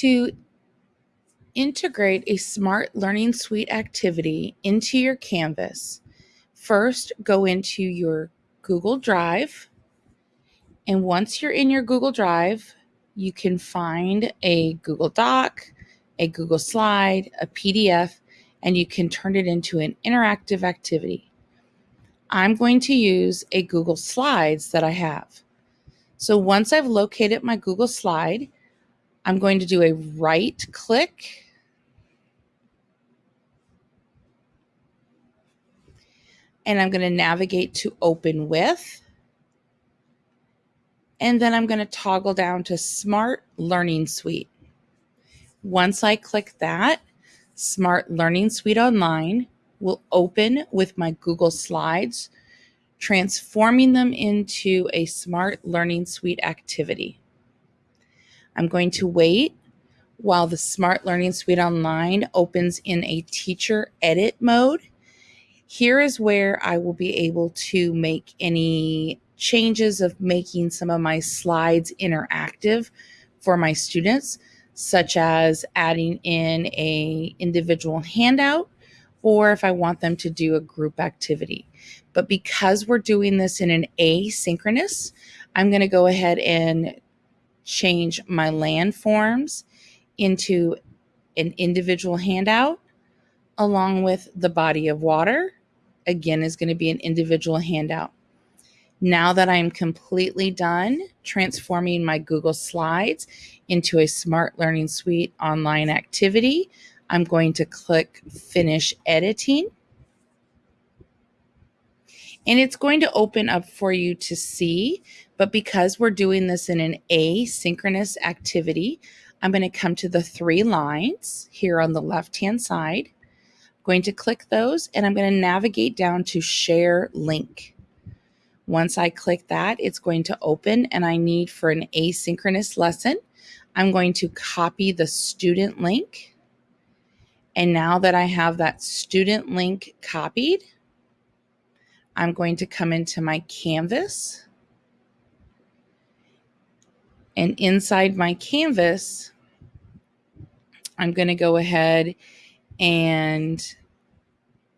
To integrate a Smart Learning Suite activity into your Canvas, first go into your Google Drive. And once you're in your Google Drive, you can find a Google Doc, a Google Slide, a PDF, and you can turn it into an interactive activity. I'm going to use a Google Slides that I have. So once I've located my Google Slide, I'm going to do a right click and I'm going to navigate to open with. And then I'm going to toggle down to Smart Learning Suite. Once I click that, Smart Learning Suite Online will open with my Google Slides, transforming them into a Smart Learning Suite activity. I'm going to wait while the Smart Learning Suite Online opens in a teacher edit mode. Here is where I will be able to make any changes of making some of my slides interactive for my students, such as adding in a individual handout or if I want them to do a group activity. But because we're doing this in an asynchronous, I'm going to go ahead and change my landforms into an individual handout along with the body of water. Again, is going to be an individual handout. Now that I'm completely done transforming my Google Slides into a Smart Learning Suite online activity, I'm going to click Finish Editing. And it's going to open up for you to see, but because we're doing this in an asynchronous activity, I'm going to come to the three lines here on the left-hand side. I'm going to click those and I'm going to navigate down to Share Link. Once I click that, it's going to open and I need for an asynchronous lesson, I'm going to copy the student link. And now that I have that student link copied, I'm going to come into my Canvas. And inside my Canvas, I'm going to go ahead and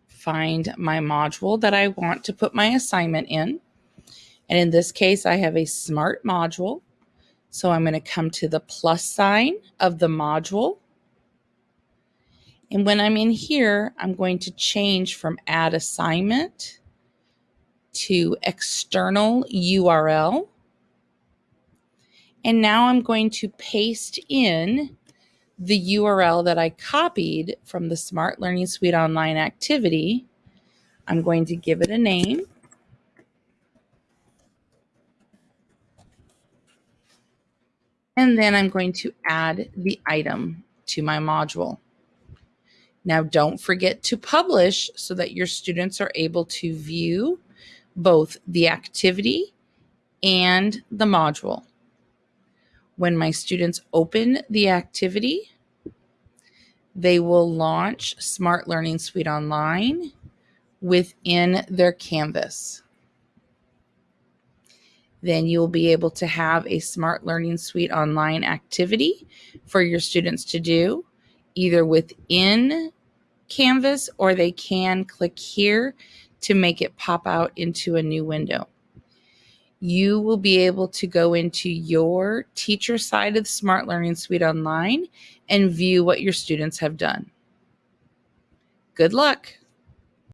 find my module that I want to put my assignment in. And in this case, I have a smart module. So I'm going to come to the plus sign of the module. And when I'm in here, I'm going to change from add assignment to external URL. And now I'm going to paste in the URL that I copied from the Smart Learning Suite online activity. I'm going to give it a name. And then I'm going to add the item to my module. Now, don't forget to publish so that your students are able to view both the activity and the module. When my students open the activity, they will launch Smart Learning Suite Online within their Canvas then you'll be able to have a Smart Learning Suite online activity for your students to do either within Canvas or they can click here to make it pop out into a new window. You will be able to go into your teacher side of the Smart Learning Suite online and view what your students have done. Good luck.